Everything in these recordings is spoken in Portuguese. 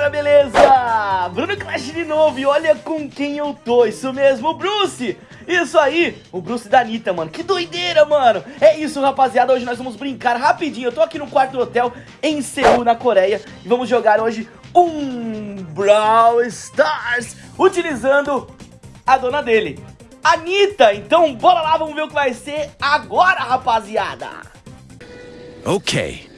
galera, beleza? Bruno Clash de novo e olha com quem eu tô, isso mesmo, o Bruce! Isso aí, o Bruce da Anitta, mano, que doideira, mano! É isso, rapaziada, hoje nós vamos brincar rapidinho, eu tô aqui no quarto do hotel em Seul, na Coreia, e vamos jogar hoje um Brawl Stars, utilizando a dona dele, Anitta! Então bora lá, vamos ver o que vai ser agora, rapaziada! Ok.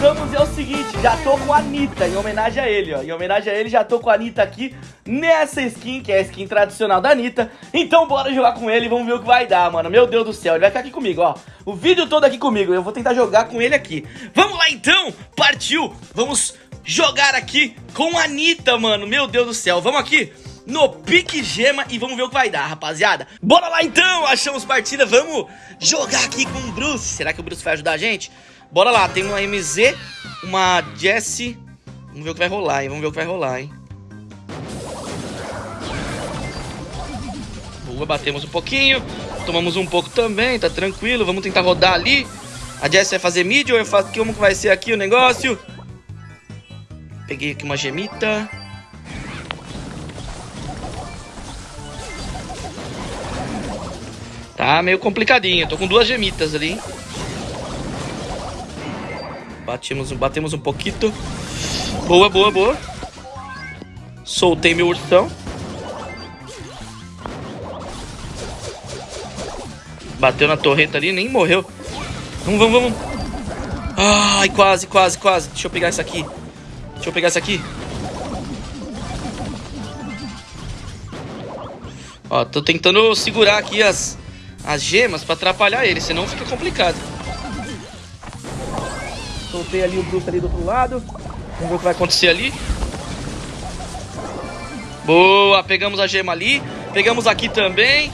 E é o seguinte, já tô com a Anitta, em homenagem a ele, ó. Em homenagem a ele, já tô com a Anitta aqui nessa skin, que é a skin tradicional da Anitta. Então bora jogar com ele vamos ver o que vai dar, mano. Meu Deus do céu, ele vai ficar aqui comigo, ó. O vídeo todo aqui comigo, eu vou tentar jogar com ele aqui. Vamos lá então, partiu. Vamos jogar aqui com a Anitta, mano. Meu Deus do céu, vamos aqui no Pique Gema e vamos ver o que vai dar, rapaziada. Bora lá então, achamos partida, vamos jogar aqui com o Bruce. Será que o Bruce vai ajudar a gente? Bora lá, tem uma MZ, uma Jessie. Vamos ver o que vai rolar, hein? Vamos ver o que vai rolar, hein? Boa, batemos um pouquinho. Tomamos um pouco também, tá tranquilo. Vamos tentar rodar ali. A Jessie vai fazer mid ou eu faço... Como que vai ser aqui o negócio? Peguei aqui uma gemita. Tá meio complicadinho. Tô com duas gemitas ali, hein? Batemos, batemos um pouquinho. Boa, boa, boa. Soltei meu ursão. Bateu na torreta ali, nem morreu. Vamos, vamos, vamos. Ai, quase, quase, quase. Deixa eu pegar isso aqui. Deixa eu pegar isso aqui. Ó, tô tentando segurar aqui as, as gemas pra atrapalhar ele, senão fica complicado. Soltei ali o Bruce ali do outro lado. Vamos ver o que vai acontecer ali. Boa, pegamos a gema ali. Pegamos aqui também.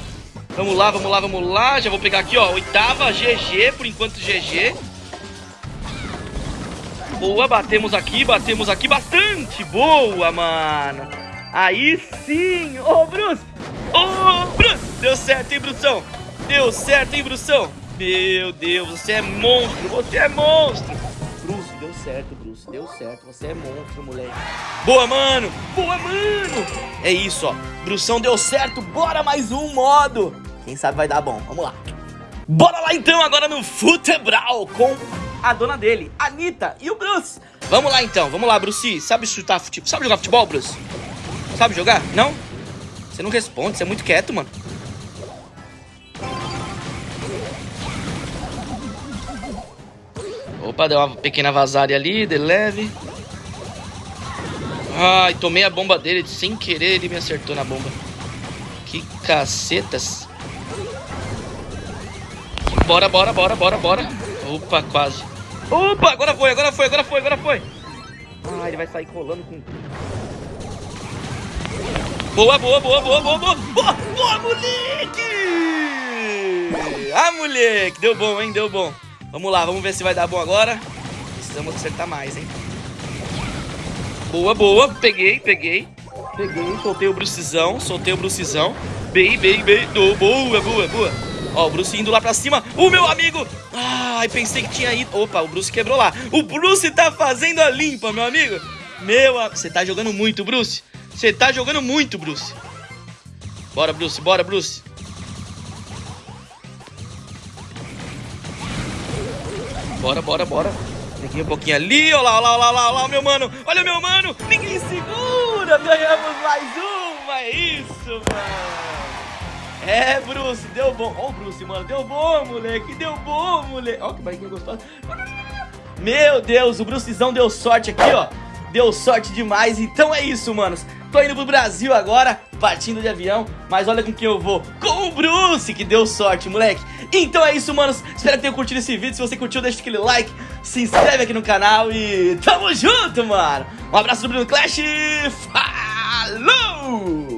Vamos lá, vamos lá, vamos lá. Já vou pegar aqui, ó. Oitava, GG, por enquanto GG. Boa, batemos aqui, batemos aqui bastante. Boa, mano. Aí sim. Ô, Bruce. Ô, Bruce. Deu certo, hein, Brução? Deu certo, hein, Brução? Meu Deus, você é monstro. Você é monstro. Deu certo, Bruce, deu certo. Você é monstro, moleque. Boa, mano! Boa, mano! É isso, ó. Brução deu certo. Bora mais um modo. Quem sabe vai dar bom. Vamos lá. Bora lá então, agora no Futebral com a dona dele, Anitta e o Bruce. Vamos lá então, vamos lá, Bruce. Sabe chutar futebol? Sabe jogar futebol, Bruce? Sabe jogar? Não? Você não responde, você é muito quieto, mano. Opa, deu uma pequena vazada ali, de leve. Ai, tomei a bomba dele sem querer, ele me acertou na bomba. Que cacetas. Bora, bora, bora, bora, bora. Opa, quase. Opa, agora foi, agora foi, agora foi, agora foi. Ah, ele vai sair colando com... Boa, boa, boa, boa, boa, boa. Boa, boa, moleque! Ah, moleque, deu bom, hein, deu bom. Vamos lá, vamos ver se vai dar bom agora. Precisamos acertar mais, hein? Boa, boa. Peguei, peguei. Peguei, soltei o Brucizão, soltei o Brucizão. Bem, bem, bem. Do, boa, boa, boa. Ó, o Bruce indo lá pra cima. O meu amigo. Ai, pensei que tinha ido. Opa, o Bruce quebrou lá. O Bruce tá fazendo a limpa, meu amigo. Meu, você tá jogando muito, Bruce. Você tá jogando muito, Bruce. Bora, Bruce, bora, Bruce. Bora, bora, bora. Peguei um pouquinho ali, olha lá, olha lá, olha lá, olha lá, meu mano. Olha meu mano, ninguém segura. Ganhamos mais uma, é isso, mano. É, Bruce, deu bom. Ó o Bruce, mano, deu bom, moleque, deu bom, moleque. Ó que barriguinha gostosa. Meu Deus, o Brucezão deu sorte aqui, ó. Deu sorte demais, então é isso, manos. Tô indo pro Brasil agora, partindo de avião, mas olha com quem eu vou. Com o Bruce, que deu sorte, moleque. Então é isso, manos. Espero que tenham curtido esse vídeo. Se você curtiu, deixa aquele like, se inscreve aqui no canal e tamo junto, mano. Um abraço do Bruno Clash. Falou!